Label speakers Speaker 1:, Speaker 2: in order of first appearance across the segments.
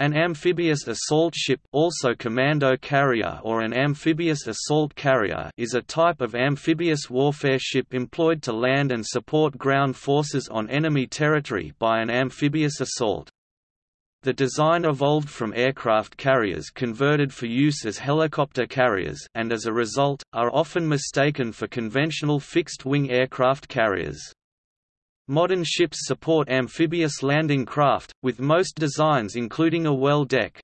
Speaker 1: An amphibious assault ship also commando carrier or an amphibious assault carrier is a type of amphibious warfare ship employed to land and support ground forces on enemy territory by an amphibious assault. The design evolved from aircraft carriers converted for use as helicopter carriers and as a result, are often mistaken for conventional fixed-wing aircraft carriers. Modern ships support amphibious landing craft, with most designs including a well deck.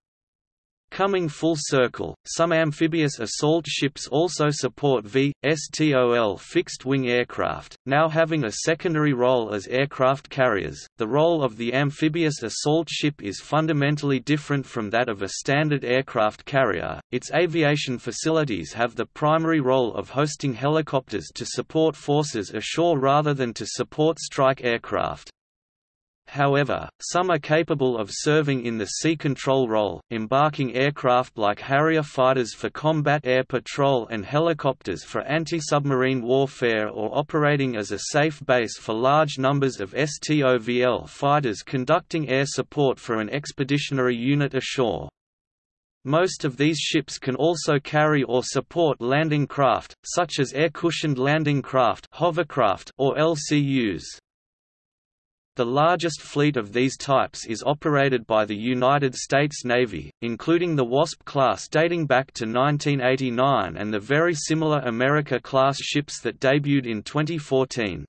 Speaker 1: Coming full circle, some amphibious assault ships also support V.STOL fixed-wing aircraft, now having a secondary role as aircraft carriers. The role of the amphibious assault ship is fundamentally different from that of a standard aircraft carrier. Its aviation facilities have the primary role of hosting helicopters to support forces ashore rather than to support strike aircraft. However, some are capable of serving in the sea control role, embarking aircraft like Harrier fighters for combat air patrol and helicopters for anti-submarine warfare or operating as a safe base for large numbers of STOVL fighters conducting air support for an expeditionary unit ashore. Most of these ships can also carry or support landing craft, such as air-cushioned landing craft hovercraft or LCUs. The largest fleet of these types is operated by the United States Navy, including the Wasp class dating back to 1989 and the very similar America-class ships that debuted in 2014.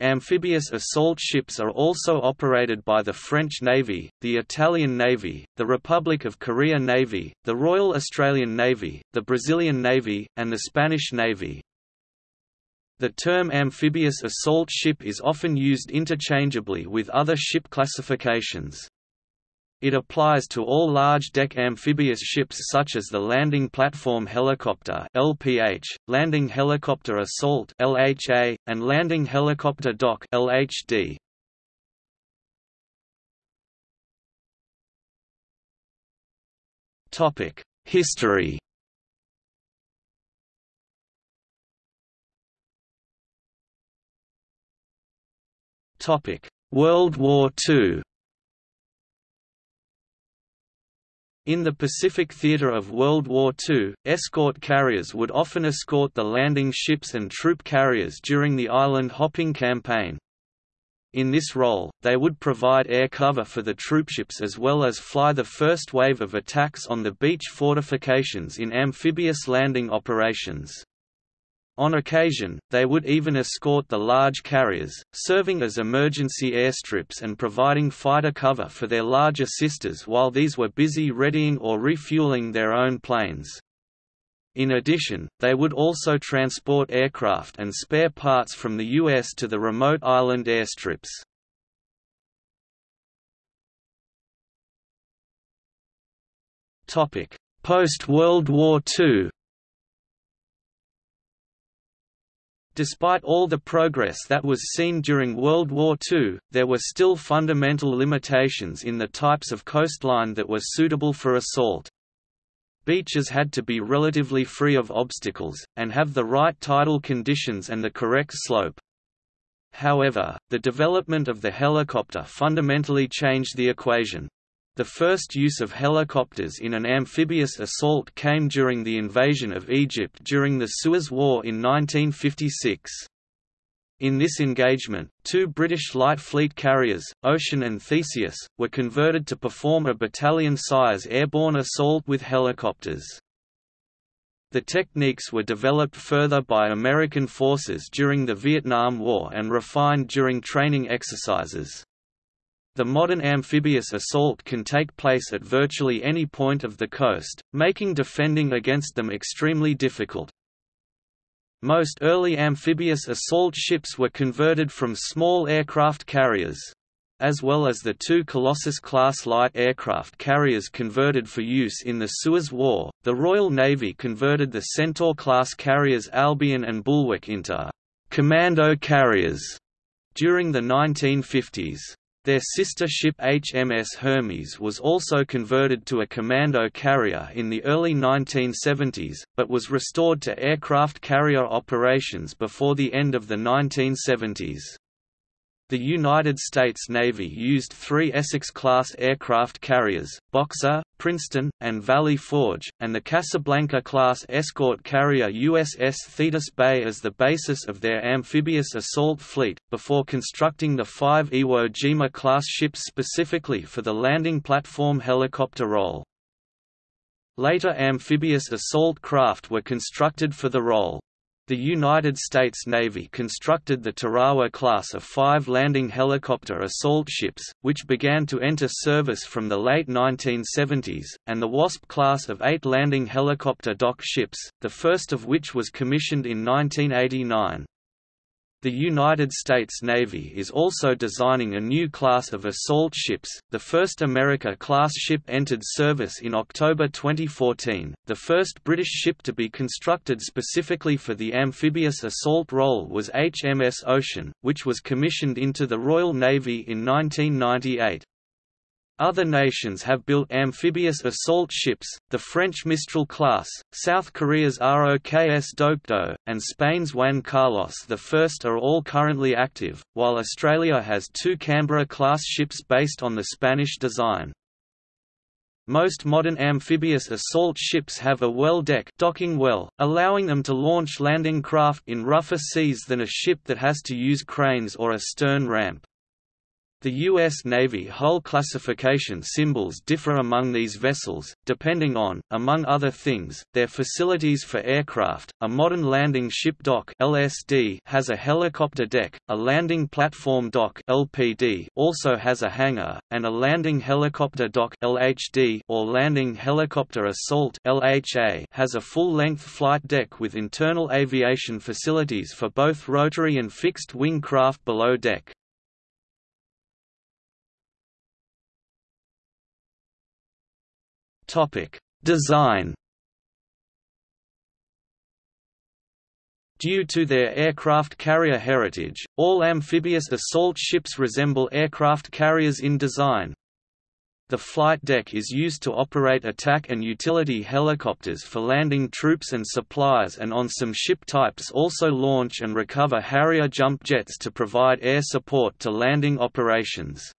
Speaker 1: Amphibious assault ships are also operated by the French Navy, the Italian Navy, the Republic of Korea Navy, the Royal Australian Navy, the Brazilian Navy, and the Spanish Navy. The term amphibious assault ship is often used interchangeably with other ship classifications. It applies to all large-deck amphibious ships such as the Landing Platform Helicopter (LPH), Landing Helicopter Assault (LHA), and Landing Helicopter Dock (LHD). Topic: History. World War II In the Pacific theater of World War II, escort carriers would often escort the landing ships and troop carriers during the island-hopping campaign. In this role, they would provide air cover for the troopships as well as fly the first wave of attacks on the beach fortifications in amphibious landing operations. On occasion, they would even escort the large carriers, serving as emergency airstrips and providing fighter cover for their larger sisters while these were busy readying or refueling their own planes. In addition, they would also transport aircraft and spare parts from the U.S. to the remote island airstrips. Post-World War II Despite all the progress that was seen during World War II, there were still fundamental limitations in the types of coastline that were suitable for assault. Beaches had to be relatively free of obstacles, and have the right tidal conditions and the correct slope. However, the development of the helicopter fundamentally changed the equation. The first use of helicopters in an amphibious assault came during the invasion of Egypt during the Suez War in 1956. In this engagement, two British light fleet carriers, Ocean and Theseus, were converted to perform a battalion-size airborne assault with helicopters. The techniques were developed further by American forces during the Vietnam War and refined during training exercises. The modern amphibious assault can take place at virtually any point of the coast, making defending against them extremely difficult. Most early amphibious assault ships were converted from small aircraft carriers. As well as the two Colossus-class light aircraft carriers converted for use in the Suez War, the Royal Navy converted the Centaur-class carriers Albion and Bulwark into «commando carriers» during the 1950s. Their sister ship HMS Hermes was also converted to a commando carrier in the early 1970s, but was restored to aircraft carrier operations before the end of the 1970s. The United States Navy used three Essex-class aircraft carriers, Boxer, Princeton, and Valley Forge, and the Casablanca-class escort carrier USS Thetis Bay as the basis of their amphibious assault fleet, before constructing the five Iwo Jima-class ships specifically for the landing platform helicopter role. Later amphibious assault craft were constructed for the role. The United States Navy constructed the Tarawa class of five landing helicopter assault ships, which began to enter service from the late 1970s, and the Wasp class of eight landing helicopter dock ships, the first of which was commissioned in 1989. The United States Navy is also designing a new class of assault ships. The first America-class ship entered service in October 2014. The first British ship to be constructed specifically for the amphibious assault role was HMS Ocean, which was commissioned into the Royal Navy in 1998. Other nations have built amphibious assault ships, the French Mistral class, South Korea's ROKS Dokdo, and Spain's Juan Carlos I are all currently active, while Australia has two Canberra-class ships based on the Spanish design. Most modern amphibious assault ships have a well deck docking well, allowing them to launch landing craft in rougher seas than a ship that has to use cranes or a stern ramp. The U.S. Navy hull classification symbols differ among these vessels, depending on, among other things, their facilities for aircraft. A modern landing ship dock (LSD) has a helicopter deck, a landing platform dock (LPD) also has a hangar, and a landing helicopter dock (LHD) or landing helicopter assault (LHA) has a full-length flight deck with internal aviation facilities for both rotary and fixed-wing craft below deck. Topic: Design. Due to their aircraft carrier heritage, all amphibious assault ships resemble aircraft carriers in design. The flight deck is used to operate attack and utility helicopters for landing troops and supplies and on some ship types also launch and recover Harrier jump jets to provide air support to landing operations.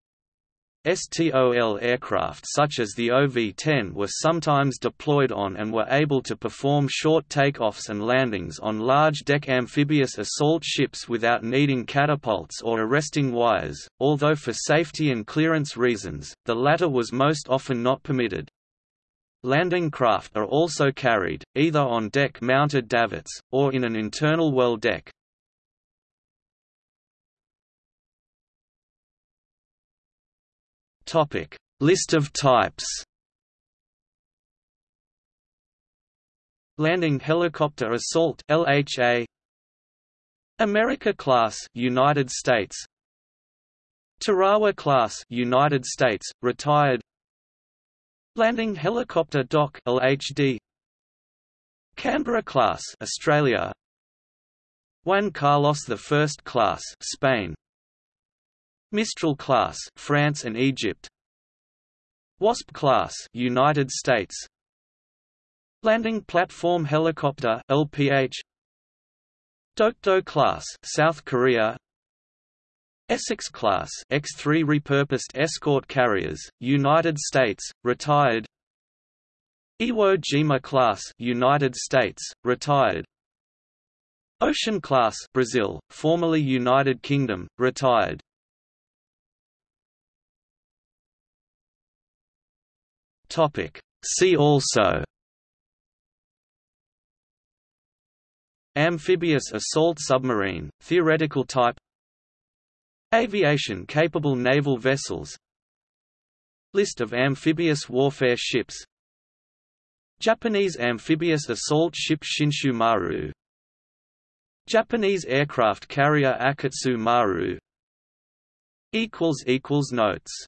Speaker 1: STOL aircraft such as the OV-10 were sometimes deployed on and were able to perform short takeoffs and landings on large deck amphibious assault ships without needing catapults or arresting wires, although for safety and clearance reasons, the latter was most often not permitted. Landing craft are also carried, either on deck-mounted davits, or in an internal well deck. Topic: List of types. Landing Helicopter Assault (LHA). America Class, United States. Tarawa Class, United States, retired. Landing Helicopter Dock (LHD). Canberra Class, Australia. Juan Carlos I Class, Spain. Mistral class, France and Egypt. Wasp class, United States. Landing platform helicopter, LPH. Dokdo class, South Korea. Essex class, X3 repurposed escort carriers, United States, retired. Iwo Jima class, United States, retired. Ocean class, Brazil, formerly United Kingdom, retired. Topic. See also. Amphibious assault submarine, theoretical type. Aviation-capable naval vessels. List of amphibious warfare ships. Japanese amphibious assault ship Shinshu Maru. Japanese aircraft carrier Akitsu Maru. Notes